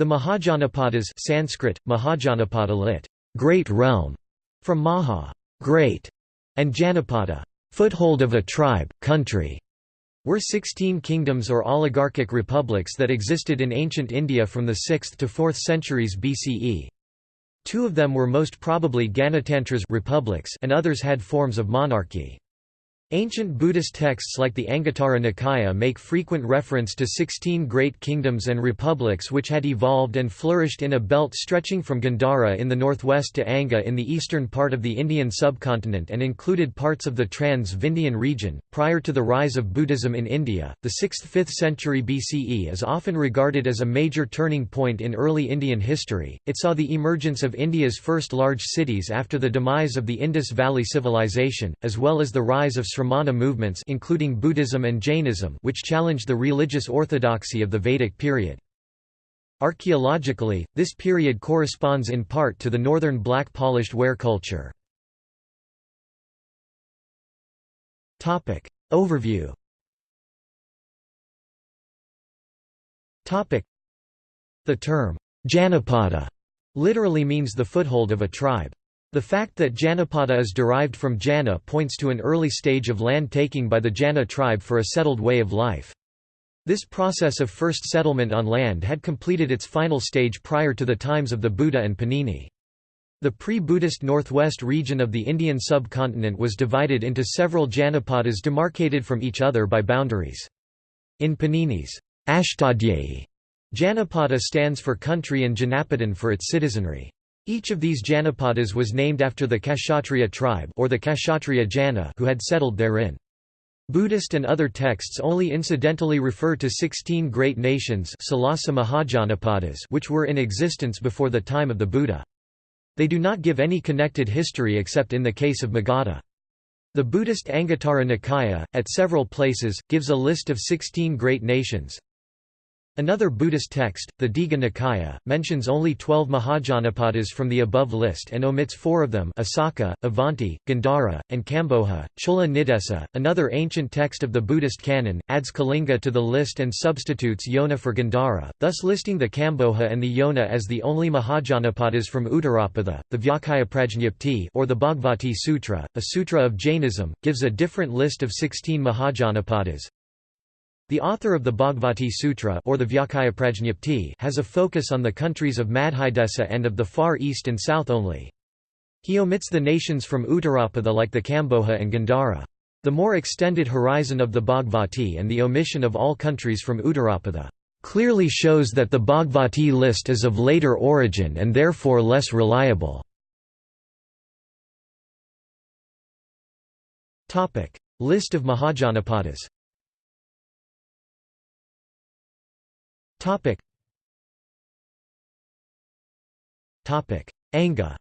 The Mahajanapadas Sanskrit, Mahajanapada lit. Great realm, from Maha, great, and Janapada, foothold of a tribe, country, were 16 kingdoms or oligarchic republics that existed in ancient India from the 6th to 4th centuries BCE. Two of them were most probably Ganatantras republics and others had forms of monarchy. Ancient Buddhist texts like the Anguttara Nikaya make frequent reference to 16 great kingdoms and republics which had evolved and flourished in a belt stretching from Gandhara in the northwest to Anga in the eastern part of the Indian subcontinent and included parts of the Trans Vindhyan region. Prior to the rise of Buddhism in India, the 6th 5th century BCE is often regarded as a major turning point in early Indian history. It saw the emergence of India's first large cities after the demise of the Indus Valley Civilization, as well as the rise of Sramana movements including Buddhism and Jainism which challenged the religious orthodoxy of the Vedic period. Archaeologically, this period corresponds in part to the northern black polished ware culture. Overview The term, Janapada, literally means the foothold of a tribe. The fact that Janapada is derived from Jana points to an early stage of land taking by the Jana tribe for a settled way of life. This process of first settlement on land had completed its final stage prior to the times of the Buddha and Panini. The pre-Buddhist northwest region of the Indian subcontinent was divided into several Janapadas demarcated from each other by boundaries. In Panini's Ashtadhyayi, Janapada stands for country and Janapadan for its citizenry. Each of these Janapadas was named after the Kshatriya tribe or the Kshatriya Jana who had settled therein. Buddhist and other texts only incidentally refer to 16 great nations which were in existence before the time of the Buddha. They do not give any connected history except in the case of Magadha. The Buddhist Anguttara Nikaya, at several places, gives a list of 16 great nations, Another Buddhist text, the Digha Nikaya, mentions only twelve Mahajanapadas from the above list and omits four of them Asaka, Avanti, Gandhara, and Kamboja. Chola Nidesa, another ancient text of the Buddhist canon, adds Kalinga to the list and substitutes Yona for Gandhara, thus listing the Kamboja and the Yona as the only Mahajanapadas from Uttarapatha. The Vyakaya or the Bhagavati Sutra, a sutra of Jainism, gives a different list of 16 Mahajanapadas, the author of the Bhagavati Sutra or the has a focus on the countries of Madhyadesa and of the Far East and South only. He omits the nations from Uttarapada like the Kamboja and Gandhara. The more extended horizon of the Bhagavati and the omission of all countries from Uttarapada clearly shows that the Bhagavati list is of later origin and therefore less reliable. List of Mahajanapadas Topic. Topic. Anga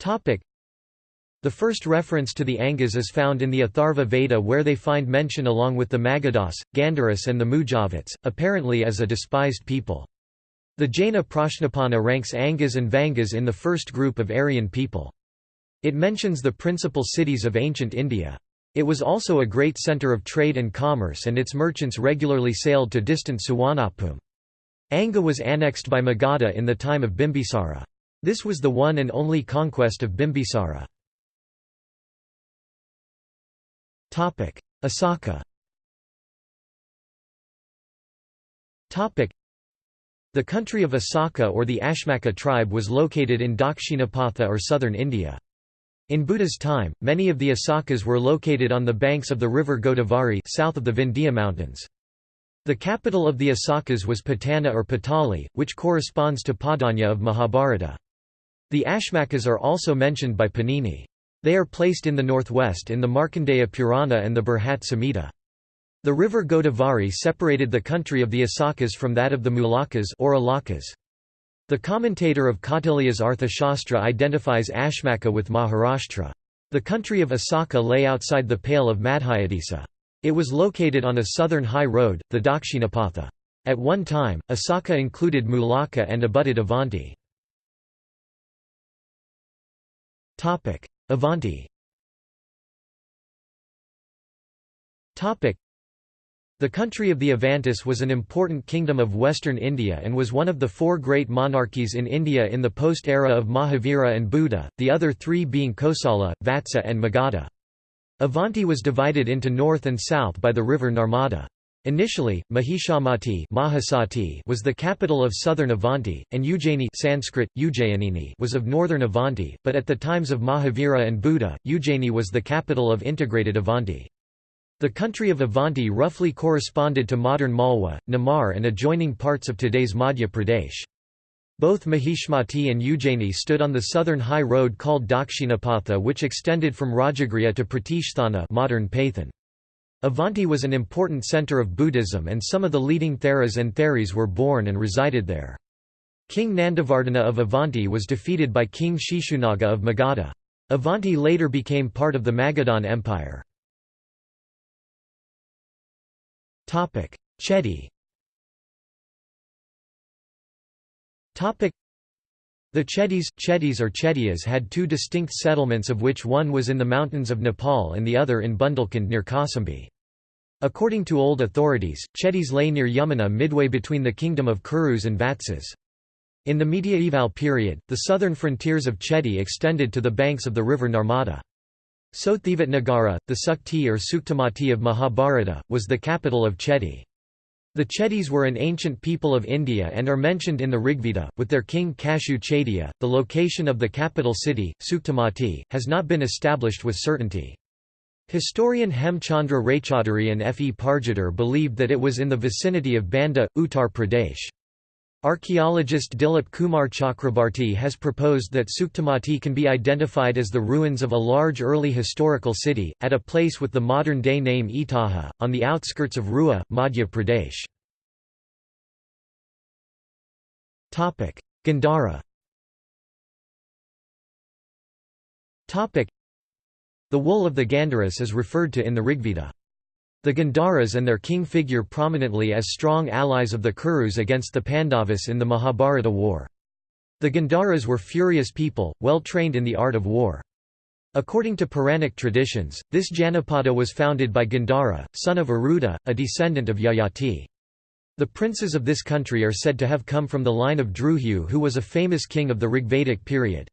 Topic. The first reference to the Angas is found in the Atharva Veda where they find mention along with the Magadhas, Gandharas and the Mujavats, apparently as a despised people. The Jaina Prashnapana ranks Angas and Vangas in the first group of Aryan people. It mentions the principal cities of ancient India. It was also a great centre of trade and commerce and its merchants regularly sailed to distant Suwanapum. Anga was annexed by Magadha in the time of Bimbisara. This was the one and only conquest of Bimbisara. Asaka The country of Asaka or the Ashmaka tribe was located in Dakshinapatha or southern India. In Buddha's time, many of the Asakas were located on the banks of the river Godavari south of the Vindhya mountains. The capital of the Asakas was Patana or Patali, which corresponds to Padanya of Mahabharata. The Ashmakas are also mentioned by Panini. They are placed in the northwest in the Markandeya Purana and the Brihat Samhita. The river Godavari separated the country of the Asakas from that of the Mulakas or Alakas. The commentator of Kautilya's Arthashastra identifies Ashmaka with Maharashtra. The country of Asaka lay outside the pale of Madhyadesa. It was located on a southern high road, the Dakshinapatha. At one time, Asaka included Mulaka and abutted Avanti. Avanti The country of the Avantis was an important kingdom of western India and was one of the four great monarchies in India in the post-era of Mahavira and Buddha, the other three being Kosala, Vatsa and Magadha. Avanti was divided into north and south by the river Narmada. Initially, Mahishamati was the capital of southern Avanti, and Ujjaini Sanskrit, Ujjayanini was of northern Avanti, but at the times of Mahavira and Buddha, Ujjaini was the capital of integrated Avanti. The country of Avanti roughly corresponded to modern Malwa, Nimar and adjoining parts of today's Madhya Pradesh. Both Mahishmati and Ujjaini stood on the southern high road called Dakshinapatha which extended from Rajagriha to Pratishthana modern Paithan. Avanti was an important centre of Buddhism and some of the leading Theras and Theris were born and resided there. King Nandavardhana of Avanti was defeated by King Shishunaga of Magadha. Avanti later became part of the Magadhan Empire. Chedi the Chedis, Chedis or Chedias had two distinct settlements of which one was in the mountains of Nepal and the other in Bundelkhand near Kausambi. According to old authorities, Chedis lay near Yamuna midway between the kingdom of Kurus and Vatsas. In the mediaeval period, the southern frontiers of Chedi extended to the banks of the river Narmada. Nagara, the Sukti or Suktamati of Mahabharata, was the capital of Chedi. The Chedis were an ancient people of India and are mentioned in the Rigveda, with their king Kashu Chaitya. The location of the capital city, Suktamati, has not been established with certainty. Historian Hemchandra Raychaudhuri and F. E. Pargiter believed that it was in the vicinity of Banda, Uttar Pradesh. Archaeologist Dilip Kumar Chakrabarti has proposed that Suktamati can be identified as the ruins of a large early historical city, at a place with the modern-day name Itaha, on the outskirts of Rewa, Madhya Pradesh. Gandhara The wool of the Gandharas is referred to in the Rigveda. The Gandharas and their king figure prominently as strong allies of the Kurus against the Pandavas in the Mahabharata war. The Gandharas were furious people, well trained in the art of war. According to Puranic traditions, this Janapada was founded by Gandhara, son of Aruda, a descendant of Yayati. The princes of this country are said to have come from the line of Druhu who was a famous king of the Rigvedic period.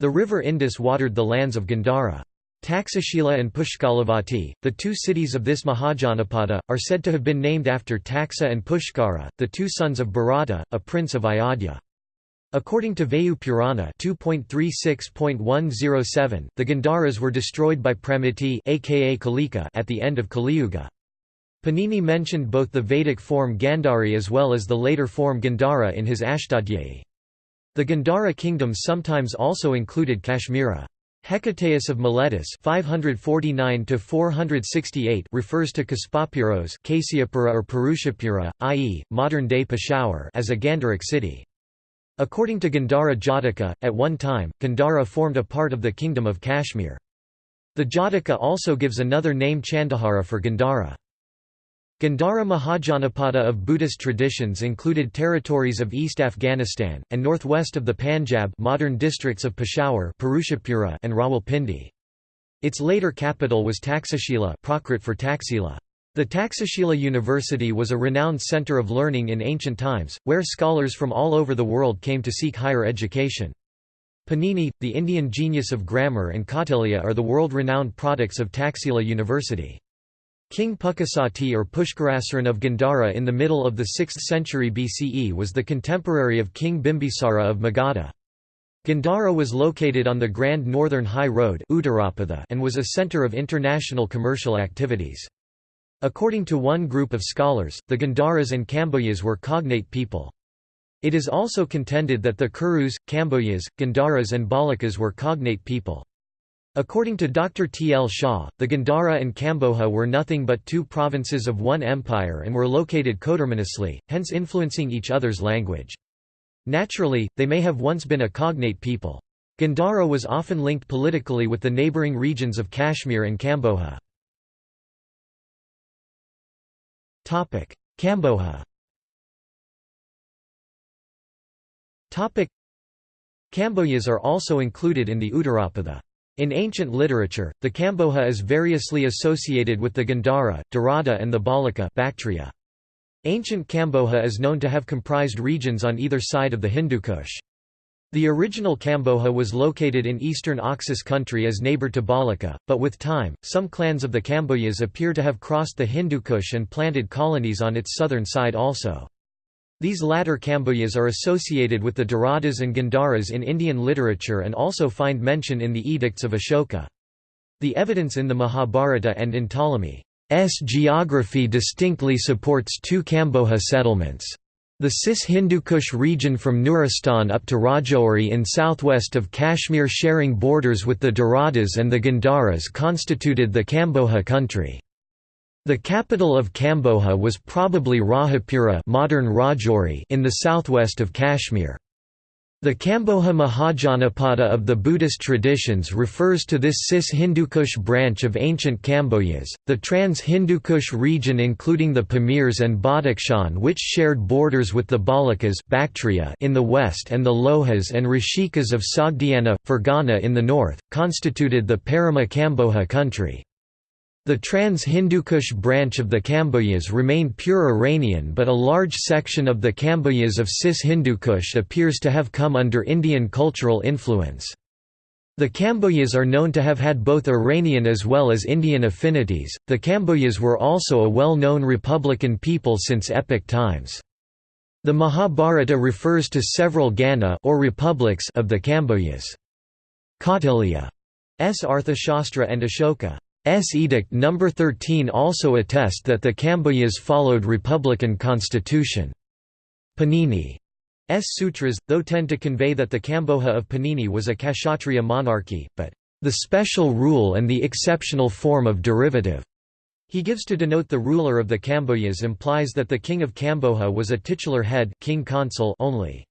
The river Indus watered the lands of Gandhara. Taxashila and Pushkalavati, the two cities of this Mahajanapada, are said to have been named after Taxa and Pushkara, the two sons of Bharata, a prince of Ayodhya. According to Vayu Purana 2.36.107, the Gandharas were destroyed by Pramiti aka Kalika at the end of Kaliyuga. Panini mentioned both the Vedic form Gandhari as well as the later form Gandhara in his Ashtadhyayi. The Gandhara kingdom sometimes also included Kashmira. Hecataeus of Miletus 549 refers to Kaspapuros Kasiapura or Purushapura, i.e., modern-day Peshawar as a Gandharic city. According to Gandhara Jataka, at one time, Gandhara formed a part of the kingdom of Kashmir. The Jataka also gives another name Chandahara for Gandhara. Gandhara Mahajanapada of Buddhist traditions included territories of East Afghanistan, and northwest of the Panjab modern districts of Peshawar and Rawalpindi. Its later capital was Taxashila Prakrit for Taxila. The Taxashila University was a renowned centre of learning in ancient times, where scholars from all over the world came to seek higher education. Panini, the Indian genius of grammar and Kautilya are the world-renowned products of Taxila University. King Pukasati or Pushkarasaran of Gandhara in the middle of the 6th century BCE was the contemporary of King Bimbisara of Magadha. Gandhara was located on the Grand Northern High Road and was a centre of international commercial activities. According to one group of scholars, the Gandharas and Kamboyas were cognate people. It is also contended that the Kurus, Kamboyas, Gandharas and Balakas were cognate people. According to Dr. T. L. Shah, the Gandhara and Kamboja were nothing but two provinces of one empire and were located coterminously, hence influencing each other's language. Naturally, they may have once been a cognate people. Gandhara was often linked politically with the neighbouring regions of Kashmir and Kamboja. Kamboja Kamboyas are also included in the Uttarapatha. In ancient literature, the Kamboja is variously associated with the Gandhara, Darada and the Balika Bactria. Ancient Kamboja is known to have comprised regions on either side of the Hindu Kush. The original Kamboja was located in eastern Oxus country as neighbor to Balika, but with time, some clans of the Kambojas appear to have crossed the Hindu Kush and planted colonies on its southern side also. These latter Kambojas are associated with the Daradas and Gandharas in Indian literature and also find mention in the edicts of Ashoka. The evidence in the Mahabharata and in Ptolemy's geography distinctly supports two Kamboja settlements. The Cis-Hindu Kush region from Nuristan up to Rajouri in southwest of Kashmir sharing borders with the Daradas and the Gandharas constituted the Kamboja country. The capital of Kamboja was probably Rajapura modern Rajouri in the southwest of Kashmir. The Kamboja Mahajanapada of the Buddhist traditions refers to this Cis-Hindukush branch of ancient Kambojas, the trans-Hindukush region including the Pamirs and Badakhshan which shared borders with the Balakas Bactria in the west and the Lohas and Rishikas of Sogdiana, Fergana in the north, constituted the Parama Kamboja country. The trans-Hindukush branch of the Kambojas remained pure Iranian but a large section of the Kambojas of Cis-Hindukush appears to have come under Indian cultural influence. The Kambojas are known to have had both Iranian as well as Indian affinities. The Kambojas were also a well-known republican people since epic times. The Mahabharata refers to several Gana or republics of the Kambojas. Kautilya's Arthashastra and Ashoka. Edict No. 13 also attest that the Kambojas followed republican constitution. Panini's sutras, though tend to convey that the Kamboja of Panini was a Kshatriya monarchy, but the special rule and the exceptional form of derivative he gives to denote the ruler of the Kambojas implies that the king of Kamboja was a titular head king consul only.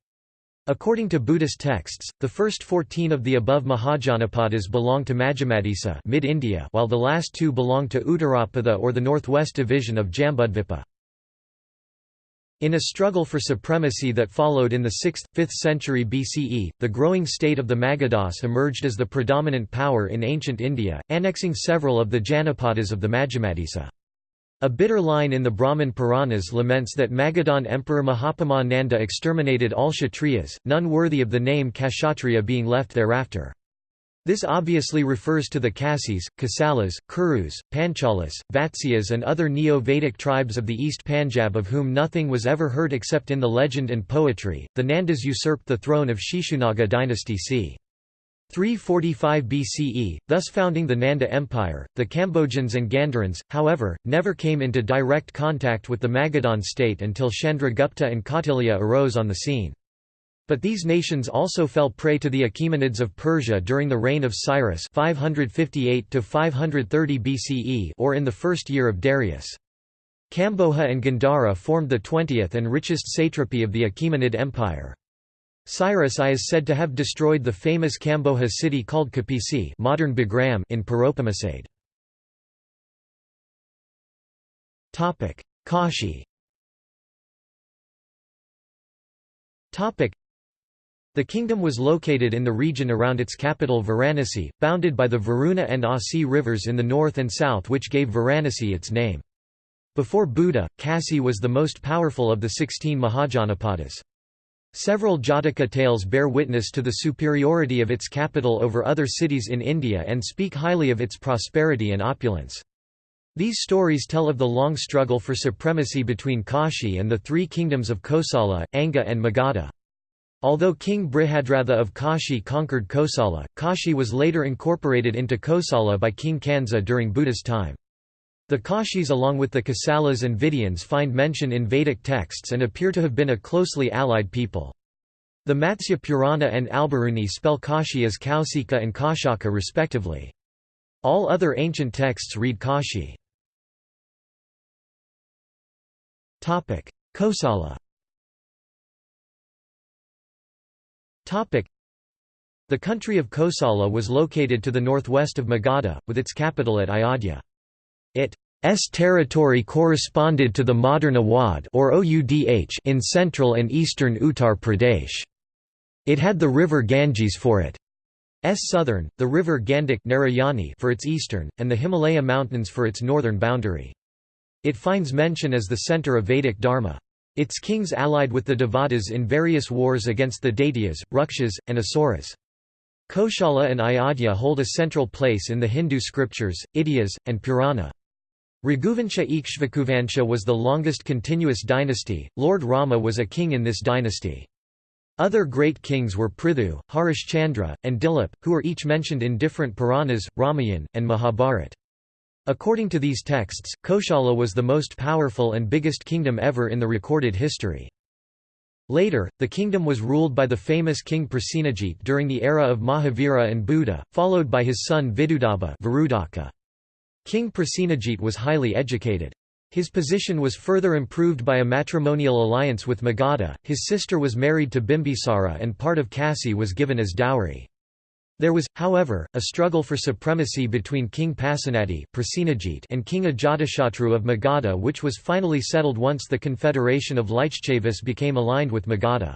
According to Buddhist texts, the first 14 of the above Mahajanapadas belong to Majjhimadesa mid-India while the last two belong to Uttarapada or the northwest division of Jambudvipa. In a struggle for supremacy that followed in the 6th, 5th century BCE, the growing state of the Magadhas emerged as the predominant power in ancient India, annexing several of the Janapadas of the Majjhimadesa. A bitter line in the Brahman Puranas laments that Magadhan Emperor Mahapadma Nanda exterminated all Kshatriyas, none worthy of the name Kshatriya being left thereafter. This obviously refers to the Kasis, Kasalas, Kurus, Panchalas, Vatsyas and other Neo-Vedic tribes of the East Panjab of whom nothing was ever heard except in the legend and poetry. The Nandas usurped the throne of Shishunaga dynasty c. 345 BCE, thus founding the Nanda Empire. The Kambojans and Gandharans, however, never came into direct contact with the Magadhan state until Chandragupta and Kautilya arose on the scene. But these nations also fell prey to the Achaemenids of Persia during the reign of Cyrus 558 530 BCE or in the first year of Darius. Kamboja and Gandhara formed the 20th and richest satrapy of the Achaemenid Empire. Cyrus I is said to have destroyed the famous Kamboja city called Kapisi modern Bagram in Paropamisade. Kashi The kingdom was located in the region around its capital Varanasi, bounded by the Varuna and Asi rivers in the north and south which gave Varanasi its name. Before Buddha, Kasi was the most powerful of the sixteen Mahajanapadas. Several Jataka tales bear witness to the superiority of its capital over other cities in India and speak highly of its prosperity and opulence. These stories tell of the long struggle for supremacy between Kashi and the three kingdoms of Kosala, Anga and Magadha. Although King Brihadratha of Kashi conquered Kosala, Kashi was later incorporated into Kosala by King Kansa during Buddha's time. The Kashis along with the Kasalas and Vidyans find mention in Vedic texts and appear to have been a closely allied people. The Matsya Purana and Alberuni spell Kashi as Kausika and Kaushaka respectively. All other ancient texts read Kashi. Kosala The country of Kosala was located to the northwest of Magadha, with its capital at Ayodhya. Its territory corresponded to the modern Awadh or Oudh in central and eastern Uttar Pradesh. It had the river Ganges for its southern, the river Gandak Narayani for its eastern, and the Himalaya Mountains for its northern boundary. It finds mention as the center of Vedic Dharma. Its kings allied with the Devatas in various wars against the Daityas, Rukshas, and Asuras. Koshala and Ayodhya hold a central place in the Hindu scriptures, Idyas, and Purana. Raghuvansha Ikshvakuvansha was the longest continuous dynasty, Lord Rama was a king in this dynasty. Other great kings were Prithu, Harishchandra, and Dilip, who are each mentioned in different Puranas, Ramayan, and Mahabharat. According to these texts, Koshala was the most powerful and biggest kingdom ever in the recorded history. Later, the kingdom was ruled by the famous king Prasenajit during the era of Mahavira and Buddha, followed by his son Vidudaba King Prasenajit was highly educated. His position was further improved by a matrimonial alliance with Magadha, his sister was married to Bimbisara and part of Kasi was given as dowry. There was, however, a struggle for supremacy between King Pasenadi and King Ajatashatru of Magadha which was finally settled once the confederation of Lichavis became aligned with Magadha.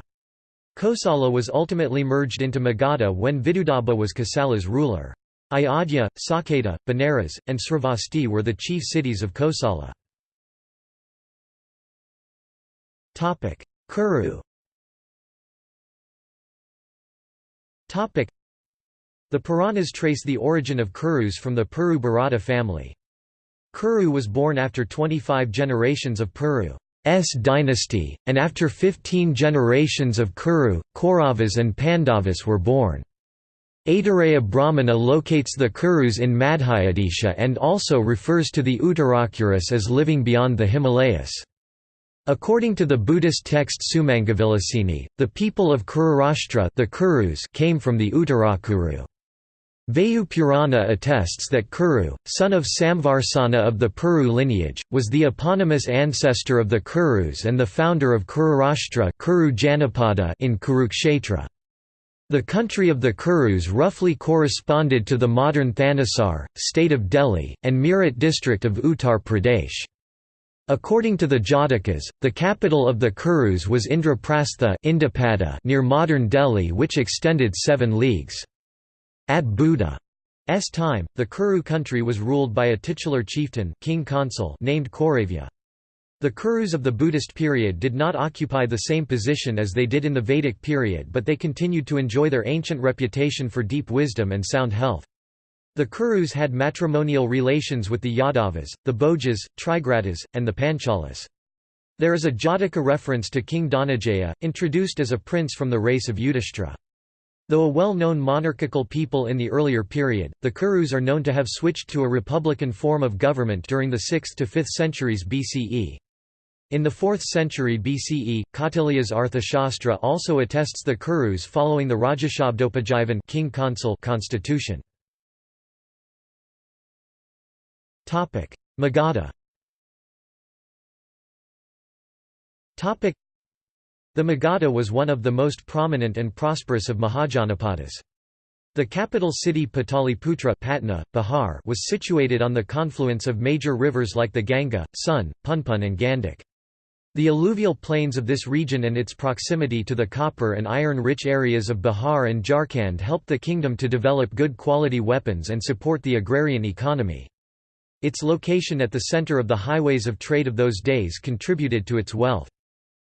Kosala was ultimately merged into Magadha when Vidudaba was Kosala's ruler. Ayodhya, Saketa, Benares, and Sravasti were the chief cities of Kosala. Kuru the Puranas trace the origin of Kurus from the Puru Bharata family. Kuru was born after 25 generations of Puru's dynasty, and after 15 generations of Kuru, Kauravas and Pandavas were born. Aitareya Brahmana locates the Kurus in Madhyadesha and also refers to the Uttarakuras as living beyond the Himalayas. According to the Buddhist text Sumangalavilasini, the people of Kururashtra the Kurus came from the Uttarakuru. Vayu Purana attests that Kuru, son of Samvarsana of the Puru lineage, was the eponymous ancestor of the Kurus and the founder of Kururashtra Kuru Janapada in Kurukshetra. The country of the Kurus roughly corresponded to the modern Thanesar, state of Delhi, and Meerut district of Uttar Pradesh. According to the Jatakas, the capital of the Kurus was Indraprastha Indapada near modern Delhi which extended seven leagues. At Buddha's time, the Kuru country was ruled by a titular chieftain king consul named Kauravya. The Kurus of the Buddhist period did not occupy the same position as they did in the Vedic period but they continued to enjoy their ancient reputation for deep wisdom and sound health. The Kurus had matrimonial relations with the Yadavas, the Bhojas, Trigartas, and the Panchalas. There is a Jataka reference to King Dhananjaya, introduced as a prince from the race of Yudhishthira. Though a well-known monarchical people in the earlier period, the Kurus are known to have switched to a republican form of government during the 6th to 5th centuries BCE. In the 4th century BCE, Kautilya's Arthashastra also attests the Kurus following the Rajashabdopajivan king consul constitution. Magadha the Magadha was one of the most prominent and prosperous of Mahajanapadas. The capital city Pataliputra Patna, Bihar was situated on the confluence of major rivers like the Ganga, Son, Punpun and Gandak. The alluvial plains of this region and its proximity to the copper and iron-rich areas of Bihar and Jharkhand helped the kingdom to develop good quality weapons and support the agrarian economy. Its location at the center of the highways of trade of those days contributed to its wealth.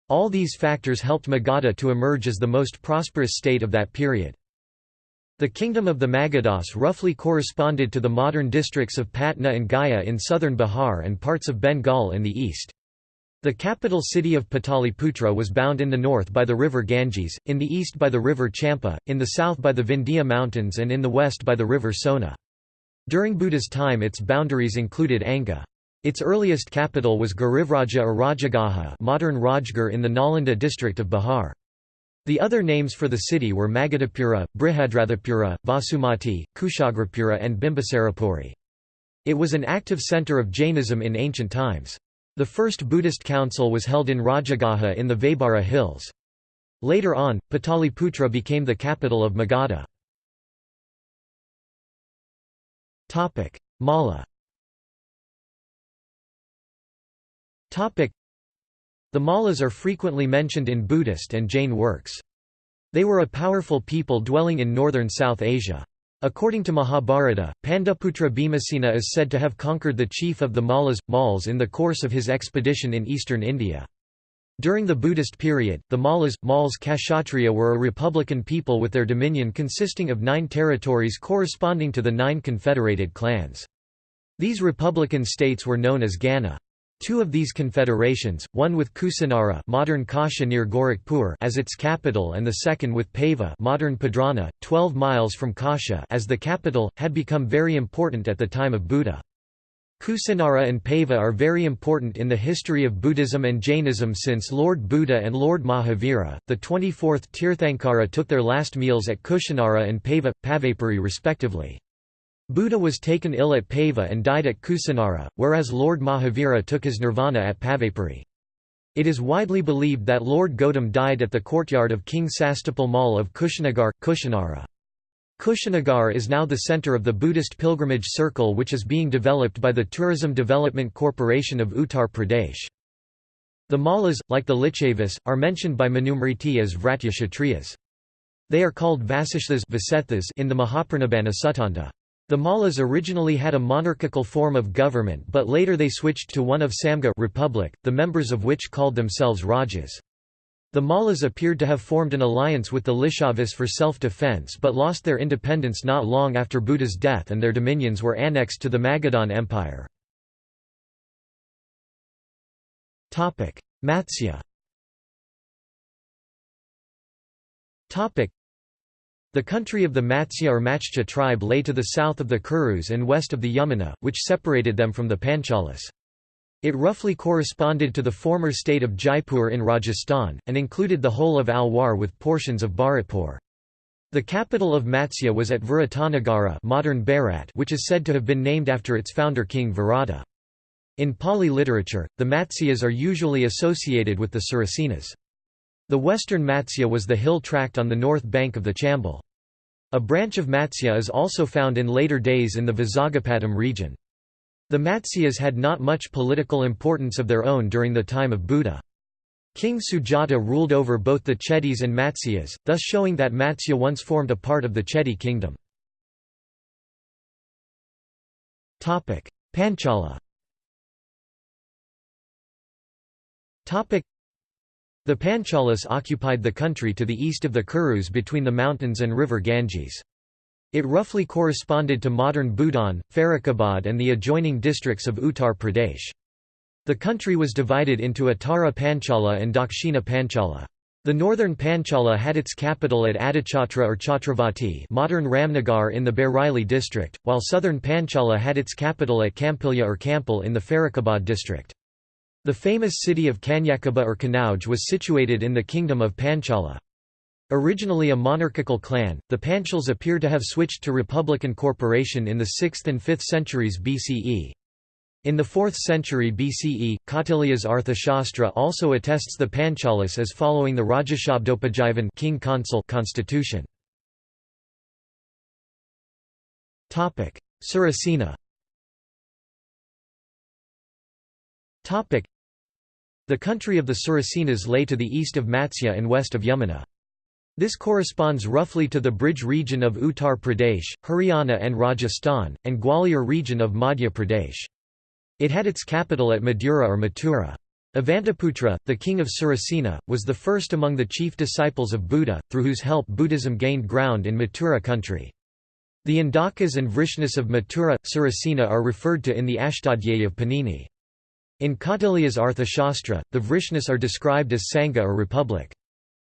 All these factors helped Magadha to emerge as the most prosperous state of that period. The kingdom of the Magadhas roughly corresponded to the modern districts of Patna and Gaya in southern Bihar and parts of Bengal in the east. The capital city of Pataliputra was bound in the north by the river Ganges, in the east by the river Champa, in the south by the Vindhya Mountains and in the west by the river Sona. During Buddha's time its boundaries included Anga. Its earliest capital was Girivraja or Rajagaha modern Rajgir in the Nalanda district of Bihar. The other names for the city were Magadhapura, Brihadrathapura, Vasumati, Kushagrapura and Bimbisarapuri. It was an active centre of Jainism in ancient times. The first Buddhist council was held in Rajagaha in the Vaibhara hills. Later on, Pataliputra became the capital of Magadha. Malla The Mallas are frequently mentioned in Buddhist and Jain works. They were a powerful people dwelling in northern South Asia. According to Mahabharata, Pandaputra Bhimasena is said to have conquered the chief of the Mallas, Mals in the course of his expedition in eastern India. During the Buddhist period, the Mallas, Mals Kshatriya were a republican people with their dominion consisting of nine territories corresponding to the nine confederated clans. These republican states were known as Gana. Two of these confederations, one with Kusinara modern Kasha near Gorakhpur as its capital and the second with Pava modern Padrana, 12 miles from Kasha as the capital, had become very important at the time of Buddha. Kusinara and Pava are very important in the history of Buddhism and Jainism since Lord Buddha and Lord Mahavira, the 24th Tirthankara took their last meals at Kusinara and Pava, Pavapuri respectively. Buddha was taken ill at Pava and died at Kusinara, whereas Lord Mahavira took his nirvana at Pavapuri. It is widely believed that Lord Gautam died at the courtyard of King Sastapal Mal of Kushinagar, Kushinara. Kushinagar is now the center of the Buddhist pilgrimage circle which is being developed by the Tourism Development Corporation of Uttar Pradesh. The Mallas, like the Lichavis, are mentioned by Manusmriti as Vratya Kshatriyas. They are called Vasishthas in the Mahaparinibbana Suttanta. The Mallas originally had a monarchical form of government but later they switched to one of Samga republic, the members of which called themselves Rajas. The Mallas appeared to have formed an alliance with the Lichavis for self-defense but lost their independence not long after Buddha's death and their dominions were annexed to the Magadhan Empire. Matsya the country of the Matsya or Machcha tribe lay to the south of the Kurus and west of the Yamuna, which separated them from the Panchalas. It roughly corresponded to the former state of Jaipur in Rajasthan, and included the whole of Alwar with portions of Bharatpur. The capital of Matsya was at Viratanagara modern Bharat which is said to have been named after its founder King Virata. In Pali literature, the Matsyas are usually associated with the Surasenas. The western Matsya was the hill tract on the north bank of the Chambal. A branch of Matsya is also found in later days in the Vizagapatam region. The Matsyas had not much political importance of their own during the time of Buddha. King Sujata ruled over both the Chettis and Matsyas, thus showing that Matsya once formed a part of the Chetty kingdom. Panchala the Panchalas occupied the country to the east of the Kurus between the mountains and river Ganges. It roughly corresponded to modern Bhutan, Farrukhabad and the adjoining districts of Uttar Pradesh. The country was divided into Uttara Panchala and Dakshina Panchala. The northern Panchala had its capital at Ahichatra or Chhatravati modern Ramnagar in the Bareilly district, while southern Panchala had its capital at Kampilya or Kampil in the Farrukhabad district. The famous city of Kanyakubja or Kanauj was situated in the kingdom of Panchala. Originally a monarchical clan, the Panchals appear to have switched to republican corporation in the 6th and 5th centuries BCE. In the 4th century BCE, Kautilya's Arthashastra also attests the Panchalas as following the Rajashabdopajayavan king consul constitution. Surasena the country of the Surasenas lay to the east of Matsya and west of Yamuna. This corresponds roughly to the Braj region of Uttar Pradesh, Haryana and Rajasthan, and Gwalior region of Madhya Pradesh. It had its capital at Madura or Mathura. Avantiputra, the king of Surasena, was the first among the chief disciples of Buddha, through whose help Buddhism gained ground in Mathura country. The Indakas and Vrishnas of Mathura, Surasena are referred to in the Ashtadhyayi of Panini. In Kautilya's Arthashastra, the Vrishnas are described as Sangha or republic.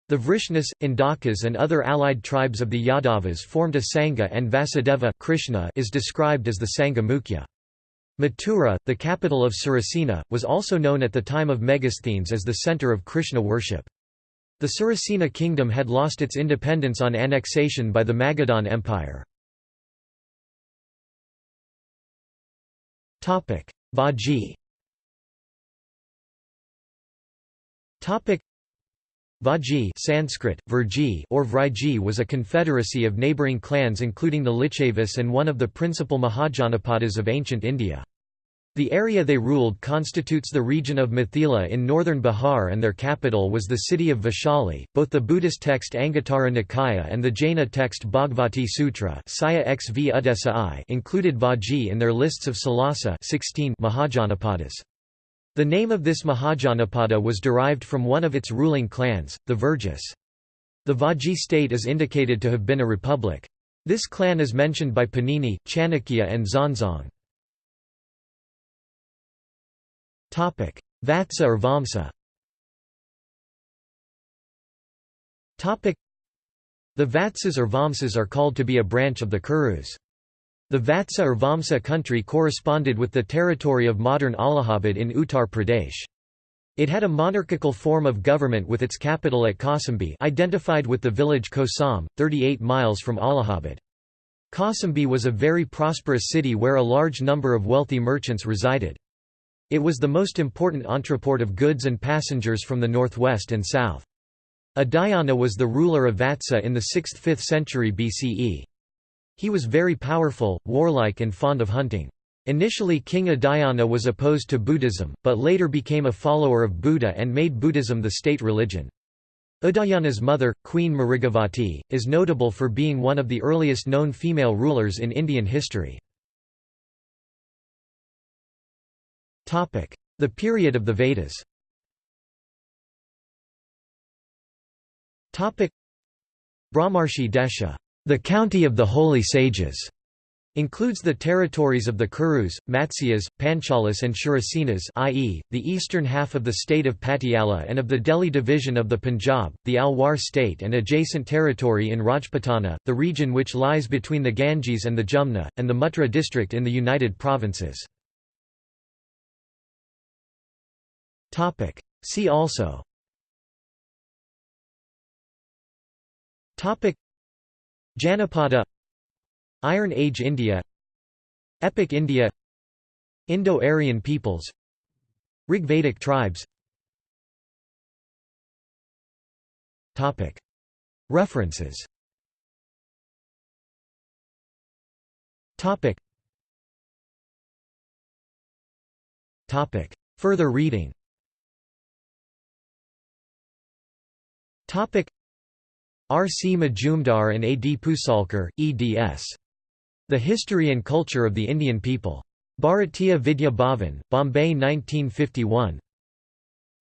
The Vrishnas, Andakas and other allied tribes of the Yadavas formed a Sangha and Vasudeva Krishna is described as the Sangha Mukhya. Mathura, the capital of Surasena, was also known at the time of Megasthenes as the center of Krishna worship. The Surasena kingdom had lost its independence on annexation by the Magadhan Empire. Vaji Topic Vaji Sanskrit, Virji or Vriji was a confederacy of neighbouring clans including the Lichavis and one of the principal Mahajanapadas of ancient India. The area they ruled constitutes the region of Mithila in northern Bihar and their capital was the city of Vaishali. Both the Buddhist text Anguttara Nikaya and the Jaina text Bhagavati Sutra included Vajji in their lists of Salasa 16 Mahajanapadas. The name of this Mahajanapada was derived from one of its ruling clans, the Virgas. The Vajji state is indicated to have been a republic. This clan is mentioned by Panini, Chanakya and Xuanzang. Vatsa or Vamsa The Vatsas or Vamsas are called to be a branch of the Kurus. The Vatsa or Vamsa country corresponded with the territory of modern Allahabad in Uttar Pradesh. It had a monarchical form of government with its capital at Kausambi identified with the village Kosam, 38 miles from Allahabad. Kausambi was a very prosperous city where a large number of wealthy merchants resided. It was the most important entreport of goods and passengers from the northwest and south. Udayana was the ruler of Vatsa in the 6th–5th century BCE. He was very powerful, warlike and fond of hunting. Initially King Udayana was opposed to Buddhism, but later became a follower of Buddha and made Buddhism the state religion. Udayana's mother, Queen Mrigavati, is notable for being one of the earliest known female rulers in Indian history. The period of the Vedas Brahmarshi Desha, the county of the holy sages, includes the territories of the Kurus, Matsyas, Panchalas and Shurasenas i.e., the eastern half of the state of Patiala and of the Delhi division of the Punjab, the Alwar state and adjacent territory in Rajputana, the region which lies between the Ganges and the Jumna, and the Mutra district in the United Provinces. See also Janapada Iron Age India Epic India Indo-Aryan peoples Rigvedic tribes. Topic. References. Topic. Topic. Further reading. Topic R. C. Majumdar and A. D. Pusalker, eds. The History and Culture of the Indian People. Bharatiya Vidya Bhavan, Bombay 1951.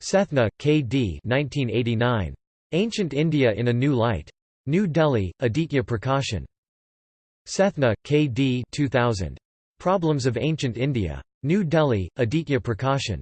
Sethna, K. D. 1989. Ancient India in a New Light. New Delhi, Aditya Prakashan. Sethna, K. D. 2000. Problems of Ancient India. New Delhi, Aditya Prakashan.